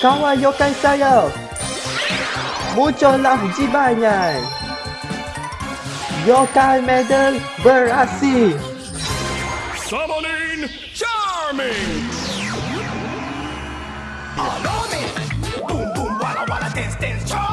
Kawan yokai saya Muncullah 욕할 Yokai medal beraksi Summoning Charming! Boom, boom, wala, wala, dance, dance, charm!